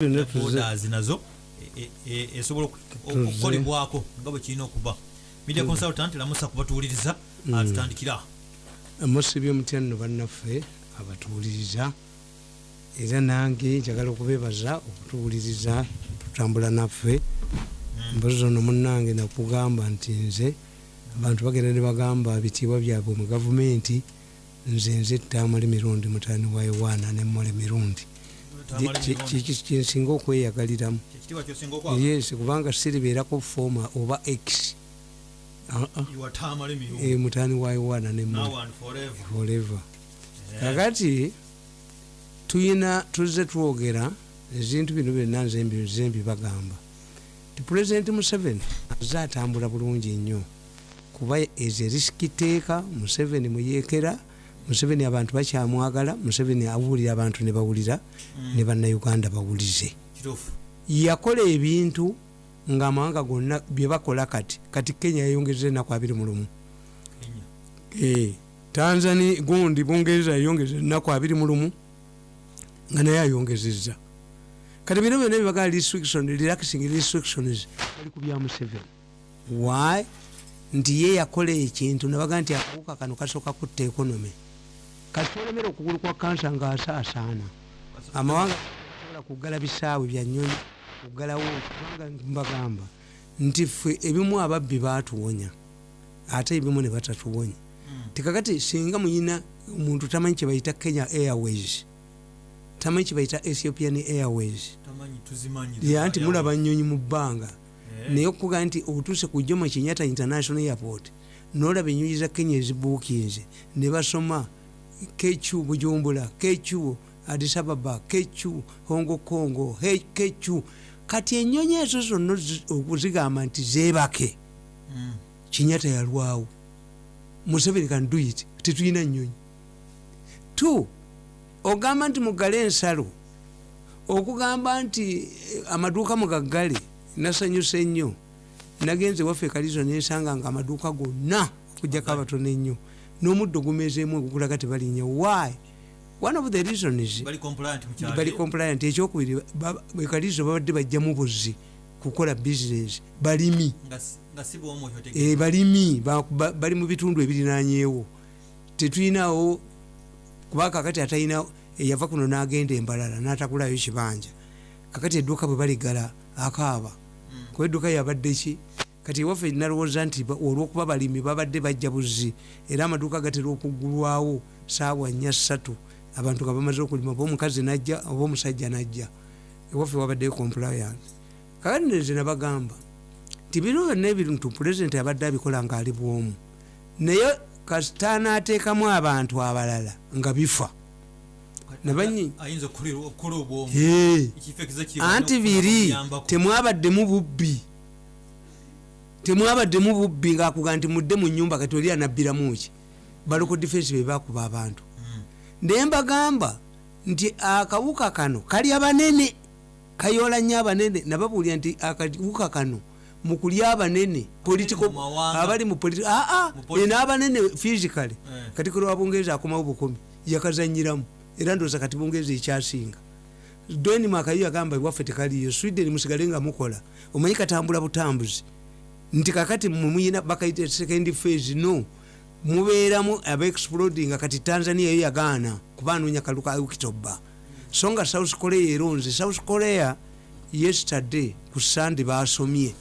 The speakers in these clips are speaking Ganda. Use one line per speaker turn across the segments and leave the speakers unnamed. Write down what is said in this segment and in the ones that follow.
borders nazo e- e- esobola oku-
Tuze.
okukolebwako nga bwe kirina okuba. Media consultant lamusa kubatuwuliriza atutandikira
musibye mutya nno bannaffe abatuwuliriza era nange njagala okubebaza okutuwuliriza tutambula naffe. Mbazi ono munange nakugamba nti nze abantu bagenda ne bagamba bitiibwa byabwe mu gavumenti nze nze tamale mirundi mutani wa yowaana nemmole mirundi kyensinga okweyagaliramu yes kubanga siribeerako fooma oba x. Ah, ah. Eh, mutani wa yowaana
and forever.
Forever. Kakati tuyina tuzze twogera ezintu bino byonna nze mbi- nze mbibagamba ti pulezidenti museveni azze atambula bulungi nnyo kuba ezo erisikiteeka museveni muyeekera museveni abantu bakyamwagala museveni awulira abantu ne bawulira ne bannayuganda bawulize yakola ebintu ngaamawanga gonna byebakola kati kati kenya yayongeza enaku abiri mu lumu.
Kenya.
Eh, tanzania gundi bungereza yayongeza enaku abiri mu lumu nga naye ayongezeza kati bino byonna byebagaa restriction relaxing restrictions bali ku bya museveni. Why? Nti ye yakola ekintu nabaga nti akawuka kano kasooka kutta ekonomy kati olemera okugulu kwa kansa ngaasaasaana amawanga sobola kuggala bisaawe bya nyonyi kuggalawo kubanga mbagamba nti ffe ebimu ababbi baatuwonya ate ebimu ne batatuwonya. Tikakati singa muyina omuntu tamanyi kyebayita kenya airways tamanyi kyebayita ethiopian airways. Ya nti mulaba nyonyi mu bbanga.
Eh,
naye okuga nti otuuse ku jomo kenyatta international airport nolaba enyonyi za kenya ezibuukinze ne basoma kecu bujumbula kecu adisababa kecu hongo kongo he- kecu kati enyonyi ezo zonna zi- okuzigamba nti zebake
mm,
kinyatta yalwawo. Museveni kanduit tetulina nyonyi t ogamba nti mugale ensalo. Okugamba nti eh, amaduuka mugaggale nasanyusa ennyo nagenze waffe kalizo nensanga nga amaduuka gonna okujjako abatono ennyo n'omuddo gumezeemu ogugulaga tebalinnya why? One of the reasons
bali compliant mu kyalo.
bali compliant. Ekyokubiri ekalizo babadde bajjamu buzzi kukola business. Balimi.
Nga si- nga si bwomwoyo
e, balimi. Ba- ba- bali mu bitundu ebirinanyeewo tetulinawo kuba kakati atalina eyava kuno n'agenda embalala n'atakulayo kibanja kakati edduuka bwe baligala akaaba. Kuba edduuka yabadde ki kati ewaffe nalowooza nti ba- olw'okuba balimi babadde bajja buzzi era amaduuka gatera okuggulwawo saawa nnya ssatu abantu nga bamaze okulima oba omukazi najja oba omusajja najja ewaffe wabaddeyo compliance. Kakati neze nabagamba nti bino byonna ebintu pulezidenti abadde abikola ngaali bwomu naye kasita anaateekamu abantu abalala nga bifa. Nabanyi
ayinza okukolera- okukola obwomu.
Hey. anti biri temwabaddemu bubbi temwabaddemu bubbi ngaakuga nti mudde mu nyumba kati oli anabbiramu ki? Baloko defense bebakuba abantu. Naye mbagamba nti akawuka kano kali abanene kayola nnyo abanene nababuulira nti akawuka kano mukulya abanene political-
mu mawanga.
abali mu politi- aa
Mu politi-
n'abanene physically.
Eh.
kati kolo wa bungereza akomawo bukomi yakazanyiramu era ndooza kati bungereza ekyasinga. Denmark yo yagamba iwaffe tekaliyo sweden musigale nga mukola. Omanyi katambula butambuzi nti kakati mumuyina bakaita second phase no. Mubeeramu abaexploding kati tanzania yo yagaana kuba anoonya kaluka ukitoba so nga south korea eronze south korea yesterday ku sande basomye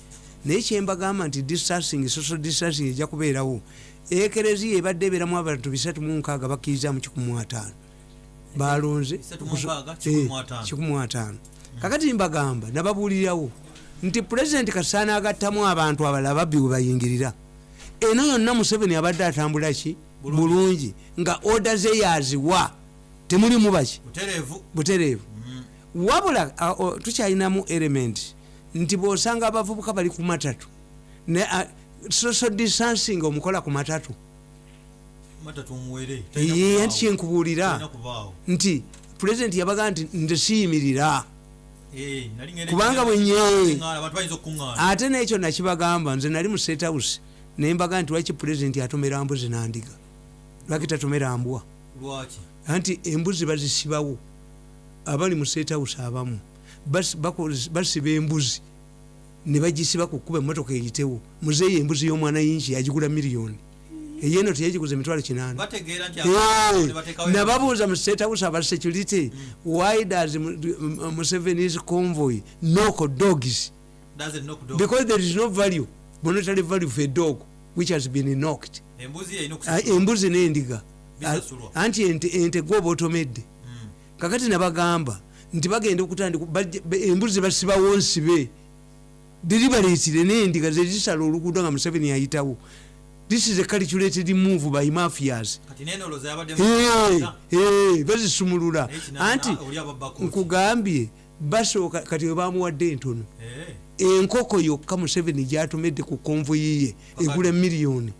naye kyembagamba nti distancing social distancing ejja kubeerawo. Ekereziya ebadde ebeeramu abantu 36 bakkiriza mu 15 balonze
Bisatu mu nkaaga,
Eh,
ataano.
15 kakati mbagamba nababuulirawo nti pulezidenti kasaana agattamu abantu abalala babbi we bayingirira. Eno yonna museveni abadde atambula ki? Bulungi. Nga oda ze yaziwa. Temulimu baki?
Butereevu.
Butereevu. Wabula tukyalinamu element. Nti bwosanga abavubuka bali ku matatu. Ne social distancing omukola ku matatu. Ye anti kyenkubuulira nti pulezidenti yabaga nti nze siyimirira Kubanga bwe nye-
abantu bayinza okuŋŋaana
ate nekyo nakibagamba nze nali mu state house naye mbaga nti lwaki pulezidenti atomera mbuzi nandiga? Lwaki tatomera mbwa? Anti embuzi bazisibawo abali mu state house abamu basiba embuzi ne bagisiba ku kkuba emotoka eyitewo. Muzeeyo embuzi y'omwana yinki yagigula miliyoni eyeno teyagiguza emitwalo kinaana nababuuza mu state house aba security why does Mu- Mu- museveni's convoy knock dogs? Because there is no value monetary value for a dog which has been knocked.
Embuzi
Ah, n'endiga. Ah, anti ente gwoba otomedde.
Mm.
kakati nabagamba nti bagenda okutandika embuzi basibawo nsibe deliberatire n'endiga zezisala oluguudo nga museveni ayitawo this is a calculated move by mafias. Bazisumulula anti nkugambye basooka kati webamuwadde entono.
Eh,
enkoko yokka museveni gyatomedde ku konvoyi ye egula miliyoni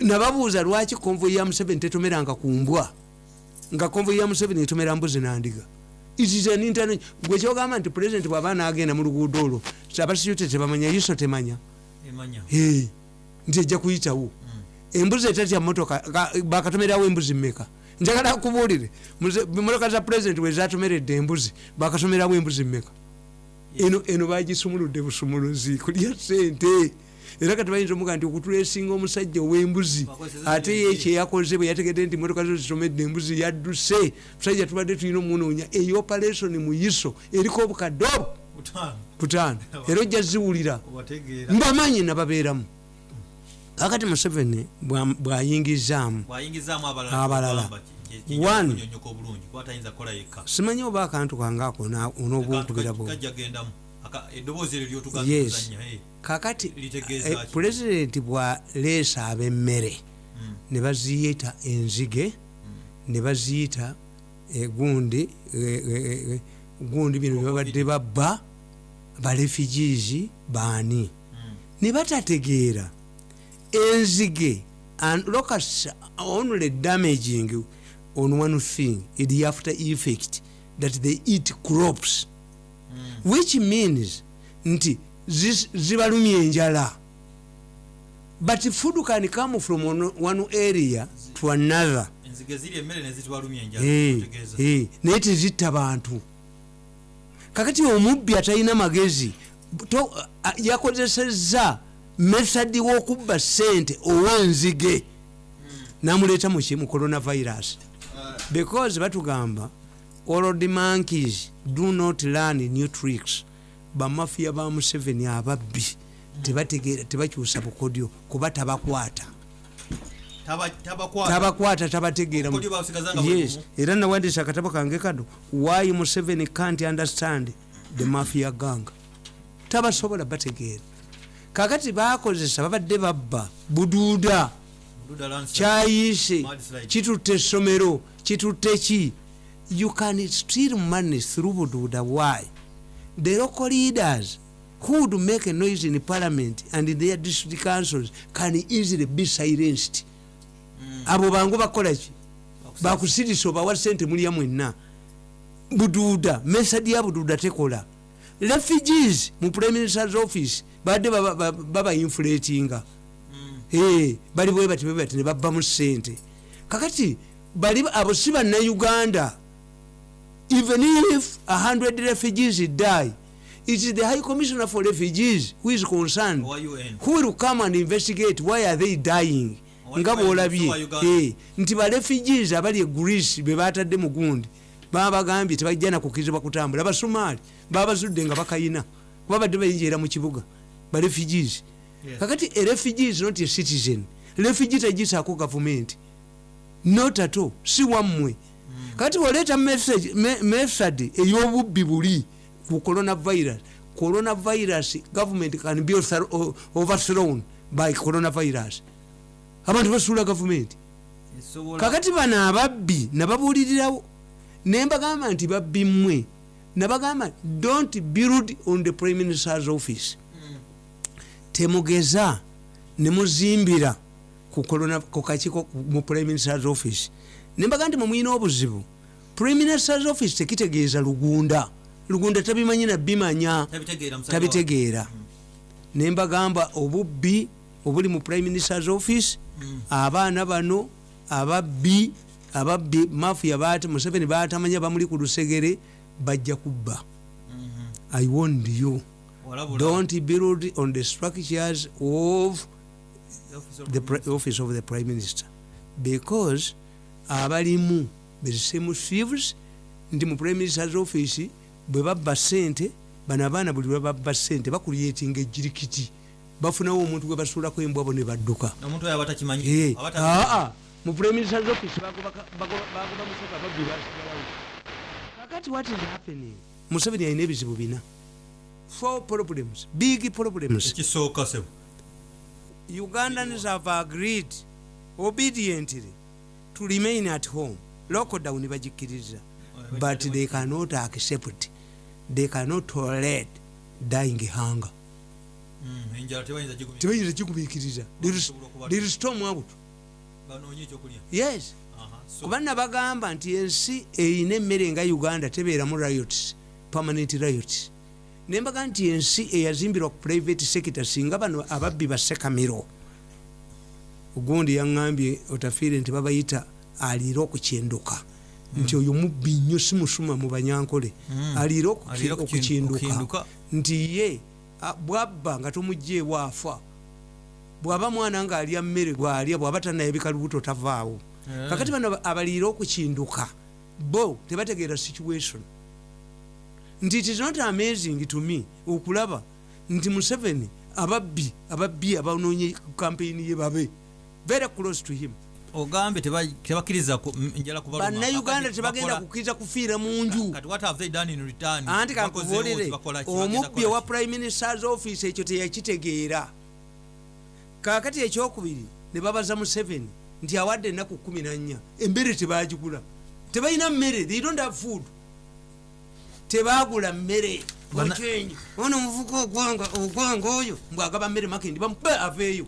nababuuza lwaki konvoyi ya museveni tetomeranga ku mbwa? Nga konvoyi ya museveni etomera mbuzi nandiga gwekyogamba nti pulezidenti bwaba nagenda mu luguudo olwo abasiyute tebamanya iso temanya nti ejja kuyitawo. Embuzi etatya motoka ka- bakatomerawo embuzi mmeka? Njagala kubuulire motoka za pulezidenti wezatomeredde embuzi bakatomerawo embuzi mmeka? Eno eno bagisumuludde busumuluzi kulya sente era kati bayinza omuga nti okutulesinga omusajja ow'embuzi ate ye kyeyakoze bwe yategedde nti motoka zo zitomedde embuzi yadduse. Musajja tubadde tulina omunoonya eyoperation mu iso eriko obukadde obu
utaano
butaano era ojja ziwulira mbamanyi nababeeramu. Kakati museveni bwa- bwayingizaamu
abalala
simanyi oba akantu kange ako
eryo
Yes. kakati
Litegeeza
eh, pulezidenti bwaleesa ab'emmere ne baziyita enzige ne baziyita egundi eh, eh, eh, gundi bino byebabadde babba barefugees baani? Ne batategeera. Enzige and locus only damaging on one thing is the after effect that they eat crops. Which means nti zibalumya enjala. But food can come from one, one area to another. Naye tezitta bantu kakati omubbi atalina magezi to- a- yakozesezza methodi w'okubba sente ow'enzige namuleeta muki mu coronavirus. Because batugamba the monkeys do not learn new tricks. Bamafiya ba museveni ababbi tebakyusa bukodyo kuba tabakwata.
Taba- tabakwata.
Tabategeera yes. era nawandisa akatabo kange kano why museveni can't understand the mafia gang? Tabasobola bategeera kakati bakozesa babadde babba buduuda
Bududa
kyayise. Kitutte essomero kitutte ki? You can steal money through buduuda why? The local leaders who would make a noise in parliament and in their district councils can easily be silenced abo bangu bakolaki bakusirisa obawa sente mulya mwenna? Buduuda mesadi ya buduuda tekola. Refugees mu prime minister's office badde baba- baba inflatinga. Eh, bali bwe bati bwe bati ne babbamu sente kakati bali abo si bannayuganda. Even if 100 refugees die it is the high commissioner for refugees who is concerned. Who will come and investigate why are they dying?
Owa
nga bwolabye. Eh, nti ba refugees abali e greece be batadde mu gundi baba bagambye tebajja nakukirizibwa kutambula. Abasumaali baba bazudde nga bakayina kuba badde bayinjira mu kibuga ba refugees
Yes.
kakati a refugee is not a citizen refugee tegisaako gavumenti. Not at all si wammwe. Kakati oleeta message- me- method ey'obubbi buli ku coronavirus coronavirus government can be overthrown by coronavirus abantu basuula gavumenti. Kakati bano ababbi nababuulirirawo ne mbagamba nti babbi mmwe nabagamba don't build on the prime minister's office. Temugeza nemuzimbira ku kakiiko mu prime minister's office. Nembaga nti mumwina obuzibu prime minister's office tekitegeeza lugunda. Lugunda tabimanyi nabimanya
Tabitegeera
tabitegeera. Nembagamba obubbi obuli mu prime minister's office abaana bano ababbi ababbi mafiya museveni batamanya bamuli ku lusegere bajja kubba. I warned you. Don't build on the structures of the office of the prime minister. Because abalimu bezisemu thieves nti mu prime minister's office bwe babba sente bano abaana buli lwe babba sente bakulyetinga ejirikiti bafunawo omuntu gwe basuulako embwabo ne badduka. Aa mu prime minister's office bagoba ka- bagoba bagoba musaka babbi basigalawo kakati what is happening? Museveni alina ebizibu bina. Four problems big problems. Ugandans have agreed obediently to remain at home. Lockdown bagikkiriza but they cannot accept they cannot tolerate dying hunger
tebayinza gigumya
tebayinza kigumiikiriza there storm out yes. Kuba nabagamba nti ensi eyina emmere nga uganda tebeeramu riots permanent riots. Nembaga nti ensi eyazimbirwa ku private sector singa bano ababbi basekamiro ogundi yaŋambye otafiire nti babayita aliira okukyenduka nti oyo mubbi nnyo si musuma mu banyankole.
Okukinduka.
okukyenduka nti ye bwabba nga tomugjeewo afa bwaba mwana ngaalya mmere gwalya bwaba tanayebika lubuto tavaawo
Eh.
kakati bano abaliira okukinduka bo tebategeera situation. Nti it is not amazing to me okulaba nti museveni ababbi ababbi abanonye kampeyini ye babe. Very close to him
ogambye teba- tebakkiriza ku- m- enjala kubaluma.
bannayuganda tebagenda kukkiriza kufiira mu nju. Anti
ki?
omubbi owa prime ministers office ekyo teyakitegeera. Kakati ekyokubiri ne babaza museveni nti awadde ennaku kumi nannya emmere tebagigula. Tebalina mmere they don't have food. Tebagula mmere ono omuvuka ogwanga oyo mbwagaba mmere makendi bamupe aveeyo.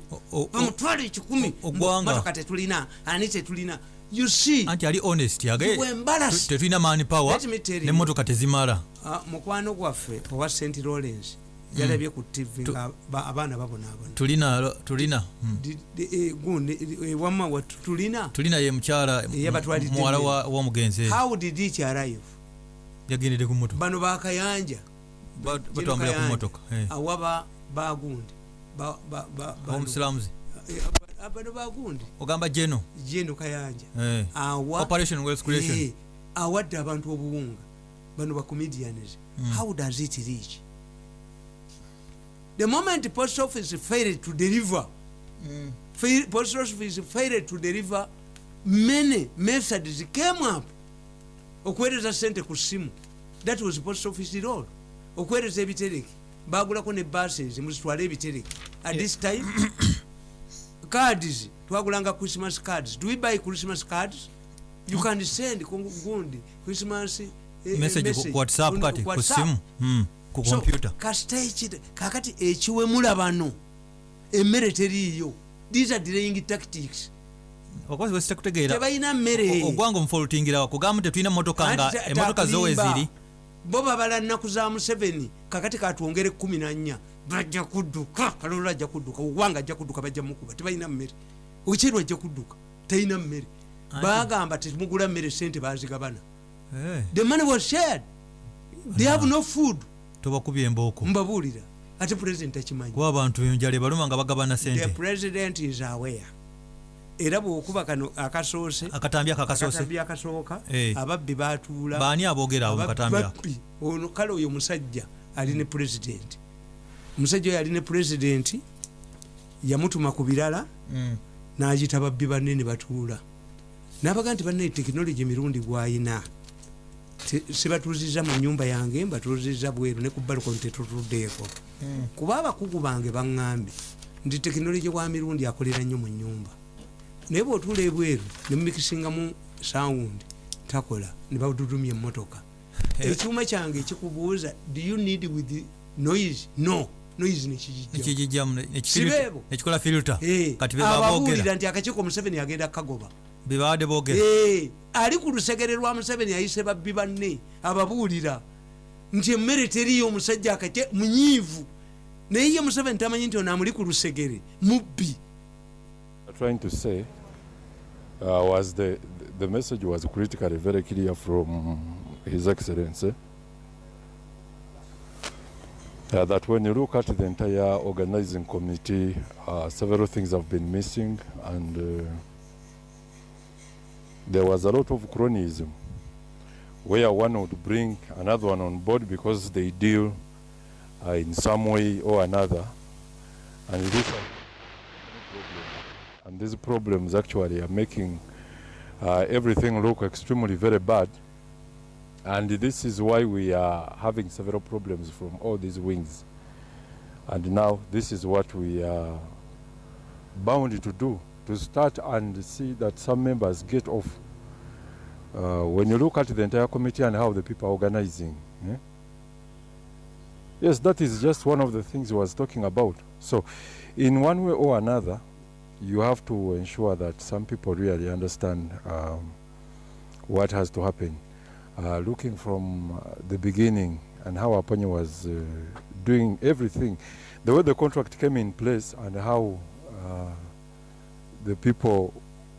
Bamutwale ekikumi motoka tetulina ani tetulina? You see
anti ali honest tetulina mani power nemotoka tezimala.
Ah, mukwano gwaffe owa st lawrence yalabye ku tv nga ba- abaana babonaabona
tulina tulina mm.
Di- eh, eh, wamma wa- tulina?
Tulina ye mukyala
Eyabatwalidde
muwala w'omugenzi
how did it arrive?
Yagendedde ku motoka
bano bakayanja
batwambula ku motoka eh.
awa ba- bagundi Ba- ba- ba- bano-
omusiramuzi
eh, aba- bano bagundi
ogamba jeno.
Jeno kayanja
eh.
awa
operation wealth creation.
Eh, awadde abantu obuwunga bano bacomedians
Mm.
how does it reach? The moment post office failed to deliver fail, post office failed to deliver many methods came up. Okuweereza sente ku simu. That was post office role okuweereza ebitereke bagulako ne buses muzitwale ebitereke. At this time cards twagulanga christmas cards. Do we buy christmas cards? You can send gundi christmas kakati ekiwemula bano emmere teriiyo. These are delaying tactics.
Okozi wesitakutegeera
tebalina mmere.
ogwanga omufolutingirawa kugamba tetulina motoka nga emotoka zowe ziri
bo babala nnaku za museveni kakati katwongere kumi nannya bajja kudduka. Kalolo ajja kudduka owanga ajja kudduka bajja mukuba tebalina mmere. Okiru ajja kudduka talina mmere. Bagamba temugula mmere sente bazigabana
Eh,
the money was shared. They have no food.
Tobakubye embooko
mbabuulira. Ate president akimanyi
kuba abantu enjala ebaluma nga bagabana
the
sente
president is aware era bwokuba kano akasoose
akatambi ako akasoose
akatambi akasooka
Eh.
ababbi batuula.
Baani aboogera abo mukatambi ako?
Ababbi, ono kale oyo musajja ali ne pulezidenti. Omusajja oyo ali ne pulezidenti yamutuma ku birala
Mm.
n'agita babbi banne ne batuula. N'abaga nti banne tekinologi emirundi gwayina. Sibatuuziza mu nyumba yange mbatuuziza bweru ne ku balukoni tetutuddeeko. Kuba abakugu bange baŋŋambye nti tekinologi wa mirundi akolera nnyo mu nyumba naye bw'otuula ebweru ne mumikisingamu sawundi takola ne badudumya emmotoka.
Eh.
ekyuma kyange ekikubuuza do you need with noise? No noise nekigijja
nekigijjamu
Sibeebo.
nekikola filter.
Eh,
kati
ababuulira nti akakiiko museveni agenda kagoba.
Bebabadde boogera.
Eh, ali ku lusegere lwa museveni ayise babbi banne ababuulira. Nti emmere teriyo omusajja akake munyiivu. Naye ye museveni tamanyi nti ono amuli ku lusegere mubbi.
Are trying to say uh, was the the message was critically very clear from His Excellency. Uh, that when you look at the entire organizing committee, uh, several things have been missing, and uh, there was a lot of cronyism. Where one would bring another one on board because they deal uh, in some way or another, and and these problems actually are making uh, everything look extremely very bad. And this is why we are having several problems from all these wings. And now this is what we are bound to do, to start and see that some members get off. Uh, when you look at the entire committee and how the people are organizing, eh? yes, that is just one of the things he was talking about. So, in one way or another, you have to ensure that some people really understand um, what has to happen. Uh, looking from uh, the beginning and how Aponye was uh, doing everything, the way the contract came in place and how uh, the people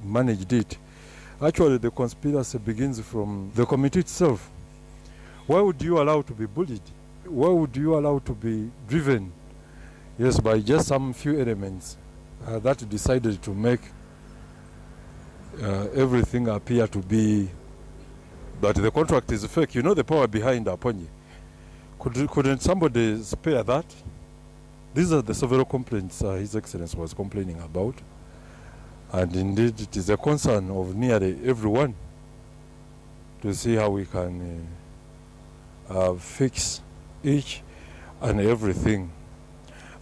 managed it. Actually, the conspiracy begins from the committee itself. Why would you allow to be bullied? Why would you allow to be driven? Yes, by just some few elements uh, that decided to make uh, everything appear to be that the contract is fake. You know the power behind Aponye. Could, couldn't somebody spare that? These are the several complaints uh, His Excellency was complaining about. And indeed, it is a concern of nearly everyone to see how we can uh, uh, fix each and everything.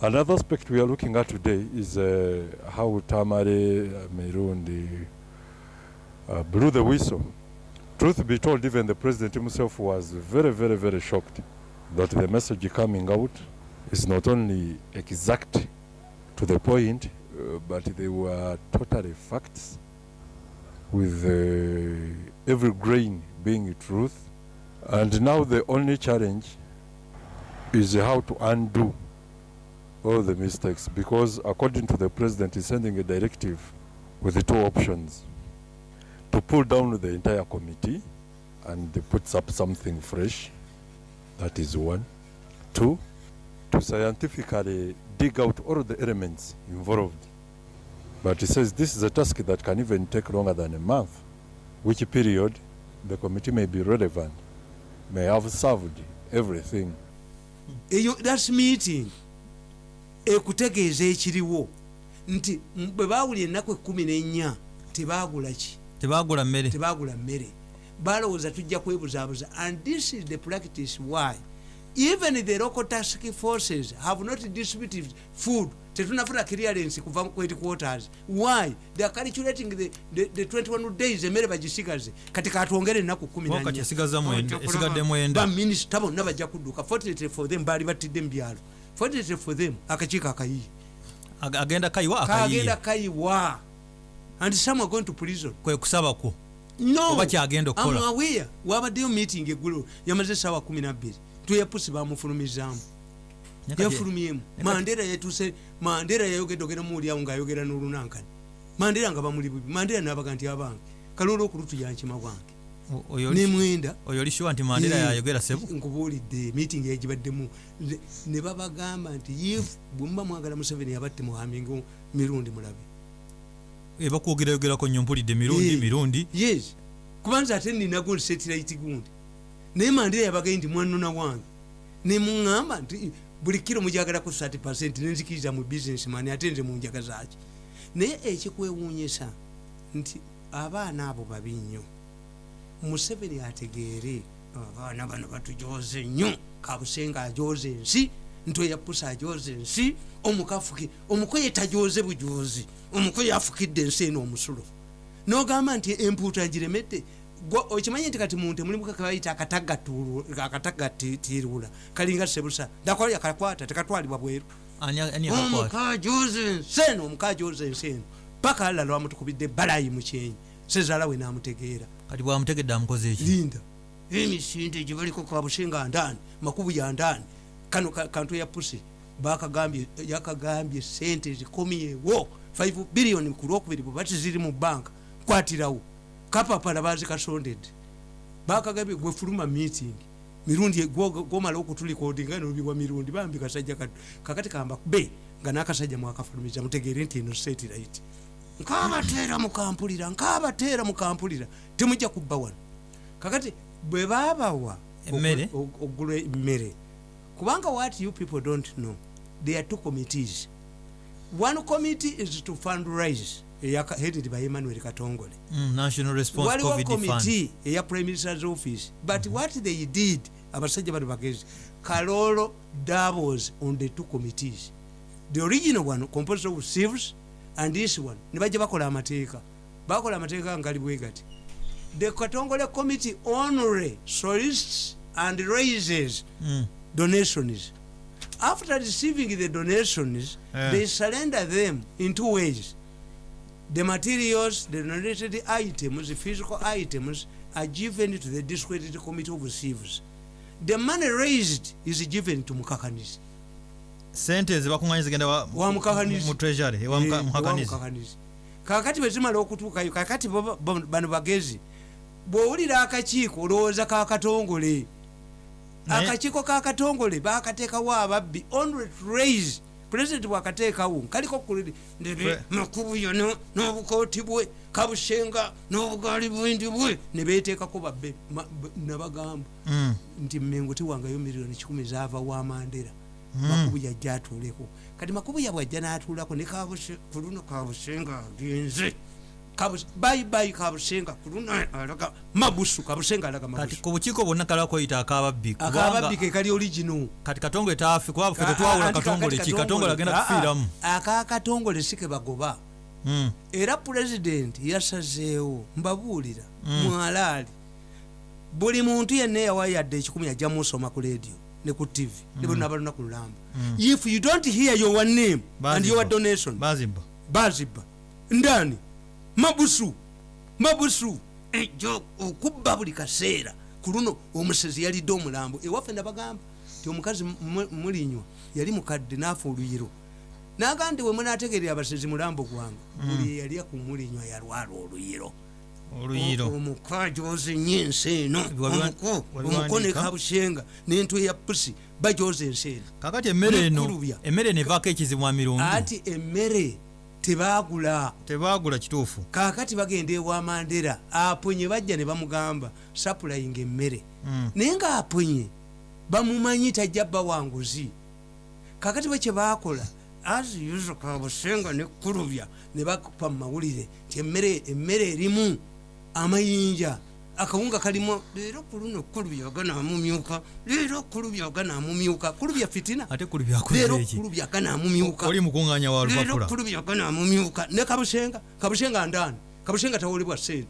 Another aspect we are looking at today is uh, how Tamale uh, Merundi uh, blew the whistle. Truth be told, even the president himself was very, very, very shocked that the message coming out is not only exact to the point, uh, but they were totally facts, with uh, every grain being truth. And now the only challenge is how to undo all the mistakes because according to the president he's sending a directive with the two options. To pull down the entire committee and puts up something fresh that is one. Two to scientifically dig out all the elements involved. But he says this is a task that can even take longer than a month which period the committee may be relevant may have served everything.
Eyo thats meeting ekutegeeza ekiriwo nti bwe baawulya ennaku ekkumi n'ennya tebagula ki?
Tebagula mmere.
Tebagula mmere. Balowooza tujja kwebuzaabuza and this is the practice why? Even the local task forces have not distributed food. Tetunafuna clearance kuva ku headquarters why? They are calculating the, the, the 21 days emmere bagisigaze. Kati katwongere ennaku kumi
Wakati esigaza mwenda- esigadde mwenda.
baminisita bonna bajja kudduka. Fortunately for them baali battidde mu byalo fortunately for them akakiiko akayiye
Ag- agenda kayiwa
kagenda kayiwa and some are going to prison.
Kwe kusaba kwo.
No.
Oba kyagenda okukola.
amawea wabaddeyo meeting eggulo yamaze esaawa 12 tuyapusi bamufulumizaamu.
Naye kati-
yafulumyemu mandera yatuse mandera yayogedde ogenda muwulyawo ngaayogera n'olunankani. Mandera nga bamuli bubi. Mandera nabaga nti abange. Kaloola okulutu yankima bwange nemwenda
oyo oli sure nti mandera yayogera sebu
nkubuulidde meeting yagibaddemu Ne- babagamba nti if bwemuba mwagala museveni yabatte muhamingo mirundi mulabe.
Ebakwogerayogerako nnyo mpulidde mirundi mirundi.
yes. Kubanza ate ninago setiraiti gundi. Naye mandera yabagai nti mwanona wange. Nemuŋŋamba nti buli kiro mujagalako 30 nenzikiriza mu businessman ate nze munjaga zaki naye ekikwewuunyisa nti abaana abo babi nnyo museveni ategeere abaana bano batujoze nnyo. Kabusenga ajoze ensi ntoyapusa ajoze ensi omukafuki omukoye tajoze bujozi omukoye afukidde ensi eno omusulo. Nogamba nti empuuta giremedde okimanyi nti kati muntu mulimu kabayita akatagatiirula kalinga sebusa dakola yakakwata tekatwalibwa bweru. Omukajoza ensi eno omukajoza ensi eno. Paka alala wamutukubidde balayi mukyenyi sezaala we namutegeera
kati bwamutegedde amukoze eki
linda. Emisinde gyebaliko kabusenga ndaani makubu ya ndaani kano ka- kantu ya pusi bakagambye yakagambye sente zikomyewo. 5 biliyoni ku lwokubiri bwe bati ziri mu banka kwatirawo kapapala bazikasondedde bakagambye gwefuluma meeting. Mirundi gwomala okutulikodinga nobiwa mirundi. Bambi kasajja kakati kamba be nga nakasajja mwakafulumiza mutegeere nti eno setirit nkabateera mukampulira nkabateera mukampulira temujja kubba wano. Kakati bwe babawa ogula emmere kubanga what you people don't know there are two committees. One committee is to fundraise eyaka- headed by emmanuel katongole.
Mm,
waliwo committee eya prime minister's office but what they did abasajja bano bagezi kalolo doubles on the two committees. The original one composed of civils and this one nibajja bakola amateeka. Bakola amateeka ngali bwe gati. The katongole committee only solicits and raises
Mm.
donations. After receiving the donations
Eh.
they surrender them in two ways. The materials the donated items the physical items are given to the discredited committee of civils the money raised is given to mukakanizi
sente ezibakuŋanya zigenda mu treasury
Eh,
mukakanizi.
kakati bwezimala okutuukayo kakati bano bagezi bwowulira akakiiko olowooza kakatongole akakiiko kakatongole bakateekawo ababbi only to raise president bwakateekawo kaliko kuliri
Pre-
makubuyo no- n'obukooti bwe kabushenga n'obugaali bwindi bwe ne beteekako babbe nabagamba
Mm.
nti mengo tiwangayo miliyoni kikumi zaava wa mandera. Makubuya ajja atuuleko. Kati makubuya bwajja n'atuulako ne kabuse ku luno kabusenga agenze. Bayibayi kabusenga ku luno alaga mabusu kabusenga alaga mabusu.
Ku bukiiko bwonna kalakoyita akababbi
akababbi
kubanga
ke kali origino
kati katongole taafe kuba ffe tetwawula katongole ki? Katongole. Agenda kufiiramu.
akakatongole si ke bagoba.
Mm.
era pulezidenti yasazeewo mbabuulira
Mm.
mwalaali. Buli muntu yenna eyawayadde ekikumi ajja musoma ku radio ne ku tv ne bonna abalina ku lulamba
Mm.
if you don't hear your name and
Bazibba.
your donation
bazibba
bazibba ndani? Mabusu. Mabusu. Ejo okubba buli kaseera ku luno omusezi yalidde omulambo. Ewaffe nabagamba ti omukazi mu- mulinywa yali mukadde naafa oluyiro. Naga nti we munategerera abasezi mulambo gwange buli eyalya ku mulinywa yalwala oluyiro
oluyiro
omukaji ozinye ensi eno. Omuko omuko ne
wandiika?
kabushenga n'entwe ya pusi bajoza ensi eno.
Kakati emmere eno emmere eno evaako ekizibwa mirundi.
Ati emmere tebaagula.
Tebaagula kituufu.
Kaakati bagenda ewamandera aponye bajja ne bamugamba sapulayinga emmere.
Mm.
naye ngaaponye bamumanyi tajja bawanguzi kakati bwe kyebakola aziyuzo kabusenga nekulubya ne bakupa mumawulire nti emmere emmere erimu amayinja. Akawunga kalimu leero kuluno kulubya ganamumyuka leero kulubya ganamumyuka kulubya fitina?
Ate kuli byakoze
leero
eki
kulubya ganamumyuka
oli mukuŋŋanya wa
leero
lupapula?
kulubya ganamumyuka ne kabushenga kabushenga ndani. Kabushenga tawolebwa sente.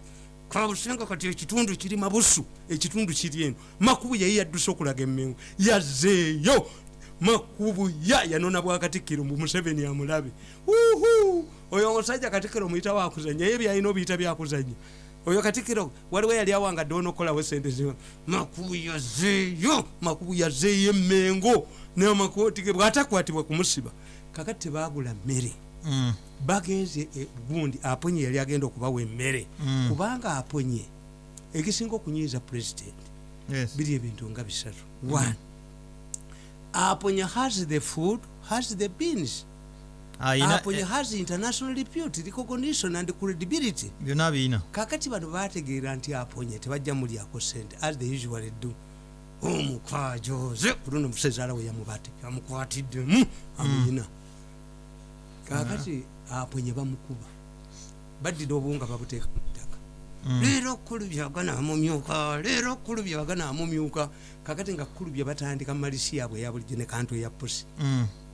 Kabushenga kati ekitundu kiri mabusu ekitundu kiri eno. Makubu yayi yadduse okulaga emmengo. Yazeeyo makubu ya yanona bwakatikkiro mbu museveni amulabe. Uhu oyo omusajja katikkiro muyita wakuzanya ye byalina obiyita byakuzanya oyo katikkiro waliwo yali awangadde onokolawo sente zima makubu yazeeyo makubu yazeeyo emmengo n'amakooti ge bwatakwatibwa kumusiba kakati tebagula mmere
Mm.
bagenze e, gundi aponye yali agenda okubawa emmere
Mm.
kubanga aponye ekisinga okunyiiza pulezidenti
Yes.
biri ebintu nga bisatu one aponye has the food has the beans
ayina
aponye has international repute recognition and credibility.
Byonna biina
kakati bano bategeera nti aponye tebajja mulyako sente as they usually do. Omukwajoze ku luno musezaala we yamubate amukwatiddemu amuyina. Kakati aponye bamukuba baddira obuwunga babuteeka mu ttaka.
Mm.
leero kulubya ganamumyuka leero kulubya ganamumyuka kakati nga kulubya batandika mumalisi yaabwe eya bulijjo ne kantu eya pusi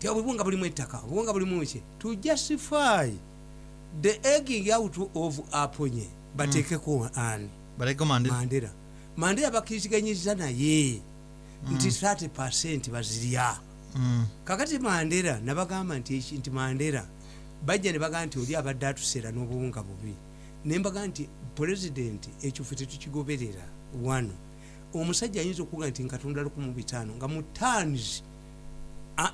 Mm.
ti obuwunga bulimu ettaka? Obuwunga bulimu ki? To justify the egging out of aponye bateekeko ani? Mandera mandera bakkiriziganyiza naye nti 30 percent bazirya.
Mm.
kakati mandera nabagamba nti nti mandera bajja ne bagamba nti oli abadde atuseera n'obuwunga bubi. Nembaga nti pulezidenti ffe tetukigoberera. Wano omusajja ayinza okuga nti nkatunda 15 nga mu tans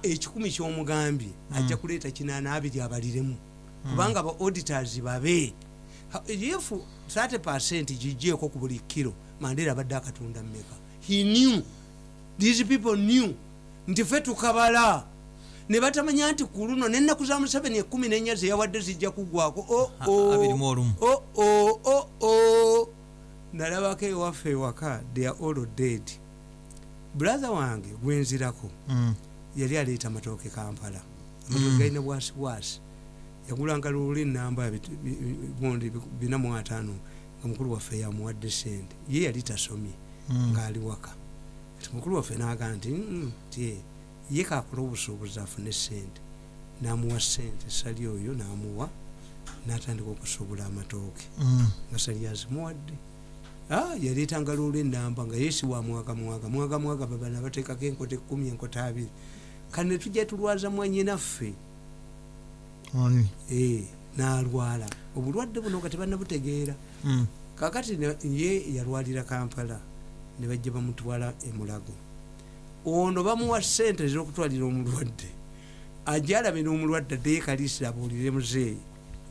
ekikumi kyomugambye ajja kuleeta kinaana abiri abaliremu. Kubanga aba auditors babe. If 30 percent gijjeeko ku buli kiro mandera abadde akatunda mmeka? He knew. These people new nti fe tukabala. Ne batamanya nti ku luno nenaku za museveni ekumi nenya zeyawadde zijja Oh,
olumu.
oh, oh, oh, oh. nalabako ewaffe ewaka they are all dead. Brother wange gwenzirako
Mm.
Yali aleeta matooke kampala amatooke galina bwasi bwasi. Yagulanga luli namba bondi bina mu ataano nga mukulu waffe yamuwadde sente ye yali tasomye
Mm.
ngaali waka. Ti mukulu waffe naga nti "Mm, ti ye kakola obusuubuzi afune sente namuwa sente sali oyo namuwa natandika okusuubula amatooke.
Mm.
nga sali azimuwadde. Ah, yaleetanga lwolwo enamba nga yesi wa mwaga mwaga mwaga mwaga babana bateekako enkota ekumi enkota abiri kane tujja tulwaza mwanyinaffe. Eh, n'alwala. Obulwadde buno nga tebannabutegeera.
Mm.
kakati ye yalwalira kampala ne bajja bamutwala emulago ono bamuwa sente ez'okutwalira omulwadde. Ajalabira omulwadde adeekalisira abuulire muzeeyi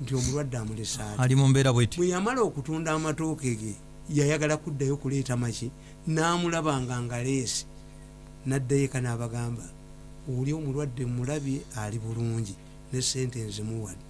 nti omulwadde amulesa ati
ali mu mbeera bweti.
Bwe yamala okutunda amatooke ge yayagala kuddayo kuleeta maki n'amulabanga ngaleesi naddayo eka n'abagamba oli omulwadde mulabye ali bulungi ne sente nzimuwadde